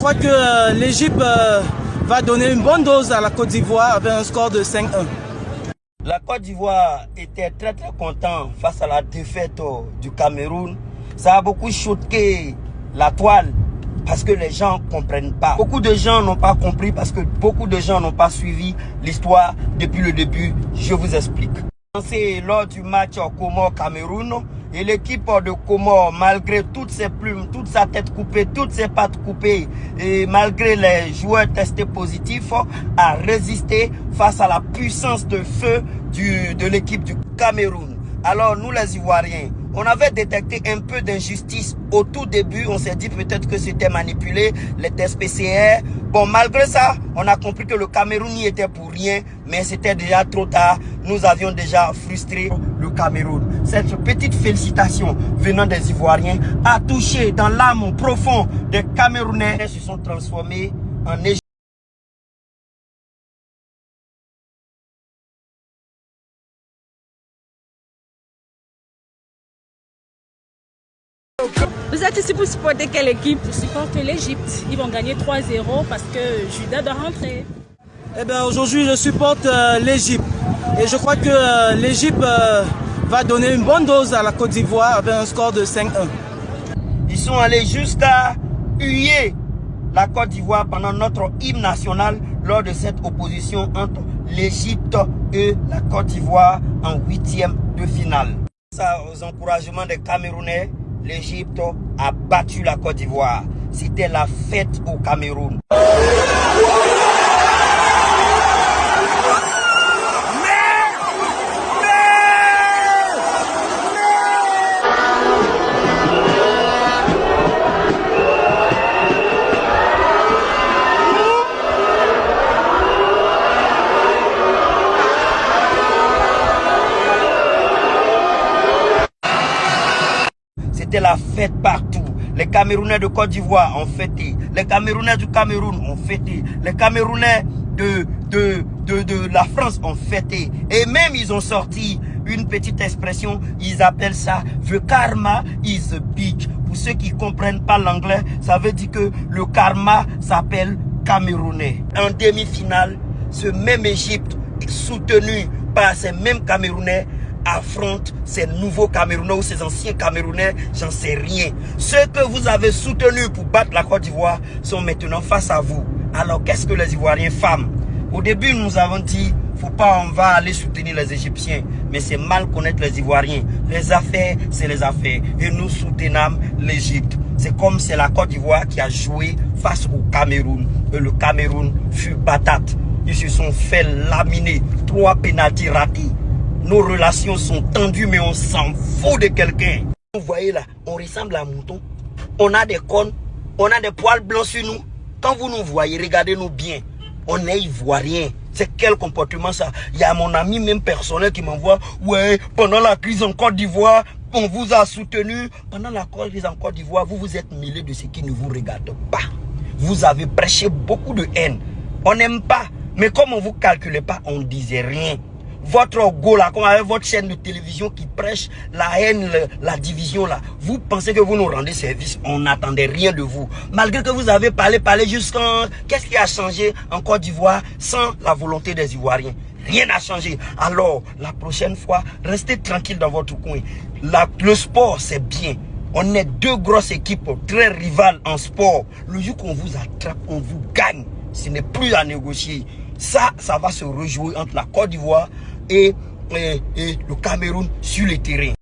Je crois que euh, l'Égypte euh, va donner une bonne dose à la Côte d'Ivoire avec un score de 5-1. La Côte d'Ivoire était très très content face à la défaite euh, du Cameroun. Ça a beaucoup choqué la toile parce que les gens ne comprennent pas. Beaucoup de gens n'ont pas compris parce que beaucoup de gens n'ont pas suivi l'histoire depuis le début. Je vous explique. Lors du match Comore-Cameroun et l'équipe de Comore, malgré toutes ses plumes, toute sa tête coupée, toutes ses pattes coupées et malgré les joueurs testés positifs, a résisté face à la puissance de feu de l'équipe du Cameroun. Alors nous les Ivoiriens, on avait détecté un peu d'injustice au tout début. On s'est dit peut-être que c'était manipulé, les tests PCR. Bon, malgré ça, on a compris que le Cameroun n'y était pour rien, mais c'était déjà trop tard. Nous avions déjà frustré le Cameroun. Cette petite félicitation venant des Ivoiriens a touché dans l'âme profond des Camerounais. Ils se sont transformés en Égypte. Vous êtes ici pour supporter quelle équipe? Je supporte l'Égypte. Ils vont gagner 3-0 parce que Judas doit rentrer. Eh bien aujourd'hui je supporte euh, l'Égypte. Et je crois que euh, l'Égypte euh, va donner une bonne dose à la Côte d'Ivoire avec un score de 5-1. Ils sont allés jusqu'à huer la Côte d'Ivoire pendant notre hymne national lors de cette opposition entre l'Égypte et la Côte d'Ivoire en huitième de finale. Ça, aux encouragements des Camerounais, l'Égypte a battu la Côte d'Ivoire. C'était la fête au Cameroun. La fête partout. Les Camerounais de Côte d'Ivoire ont fêté. Les Camerounais du Cameroun ont fêté. Les Camerounais de, de, de, de la France ont fêté. Et même ils ont sorti une petite expression. Ils appellent ça « The karma is a bitch ». Pour ceux qui comprennent pas l'anglais, ça veut dire que le karma s'appelle Camerounais. En demi-finale, ce même Égypte soutenu par ces mêmes Camerounais affronte ces nouveaux Camerounais ou ces anciens Camerounais, j'en sais rien. Ceux que vous avez soutenus pour battre la Côte d'Ivoire sont maintenant face à vous. Alors qu'est-ce que les Ivoiriens femmes Au début, nous avons dit, faut pas, on va aller soutenir les Égyptiens. Mais c'est mal connaître les Ivoiriens. Les affaires, c'est les affaires. Et nous soutenons l'Égypte. C'est comme c'est la Côte d'Ivoire qui a joué face au Cameroun. Et le Cameroun fut patate. Ils se sont fait laminer. Trois pénalties ratés. Nos relations sont tendues, mais on s'en fout de quelqu'un. Vous voyez là, on ressemble à un mouton. On a des cornes, on a des poils blancs sur nous. Quand vous nous voyez, regardez-nous bien. On est ivoirien. C'est quel comportement ça? Il y a mon ami même personnel qui m'envoie, ouais, pendant la crise en Côte d'Ivoire, on vous a soutenu. Pendant la crise en Côte d'Ivoire, vous vous êtes mêlé de ce qui ne vous regarde pas. Vous avez prêché beaucoup de haine. On n'aime pas. Mais comme on ne vous calculait pas, on ne disait rien votre go là, comme avec votre chaîne de télévision qui prêche la haine, la division là, vous pensez que vous nous rendez service, on n'attendait rien de vous. Malgré que vous avez parlé, parlé jusqu'en... Qu'est-ce qui a changé en Côte d'Ivoire sans la volonté des Ivoiriens? Rien n'a changé. Alors, la prochaine fois, restez tranquille dans votre coin. Le sport, c'est bien. On est deux grosses équipes très rivales en sport. Le jour qu'on vous attrape, on vous gagne. Ce n'est plus à négocier. Ça, ça va se rejouer entre la Côte d'Ivoire et, et, et le Cameroun sur le terrain.